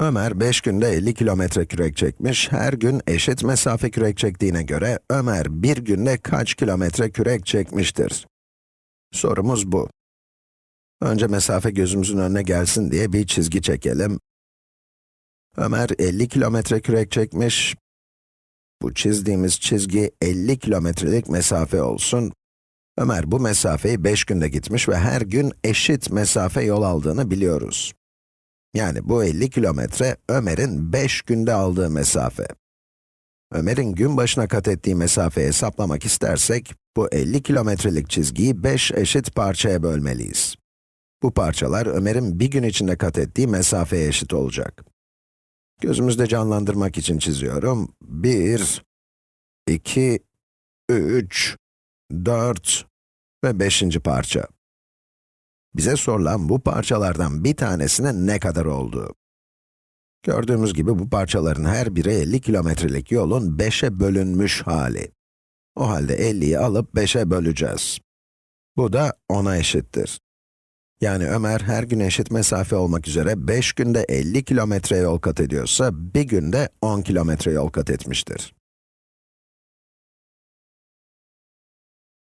Ömer 5 günde 50 kilometre kürek çekmiş, her gün eşit mesafe kürek çektiğine göre Ömer bir günde kaç kilometre kürek çekmiştir? Sorumuz bu. Önce mesafe gözümüzün önüne gelsin diye bir çizgi çekelim. Ömer 50 kilometre kürek çekmiş. Bu çizdiğimiz çizgi 50 kilometrelik mesafe olsun. Ömer bu mesafeyi 5 günde gitmiş ve her gün eşit mesafe yol aldığını biliyoruz. Yani bu 50 kilometre Ömer'in 5 günde aldığı mesafe. Ömer'in gün başına kat ettiği mesafeyi hesaplamak istersek, bu 50 kilometrelik çizgiyi 5 eşit parçaya bölmeliyiz. Bu parçalar Ömer'in bir gün içinde kat ettiği mesafeye eşit olacak. Gözümüzde canlandırmak için çiziyorum. 1, 2, 3, 4 ve 5. parça. Bize sorulan bu parçalardan bir tanesine ne kadar olduğu. Gördüğümüz gibi bu parçaların her biri 50 kilometrelik yolun 5'e bölünmüş hali. O halde 50'yi alıp 5'e böleceğiz. Bu da 10'a eşittir. Yani Ömer her gün eşit mesafe olmak üzere 5 günde 50 kilometre yol kat ediyorsa, bir günde 10 kilometre yol kat etmiştir.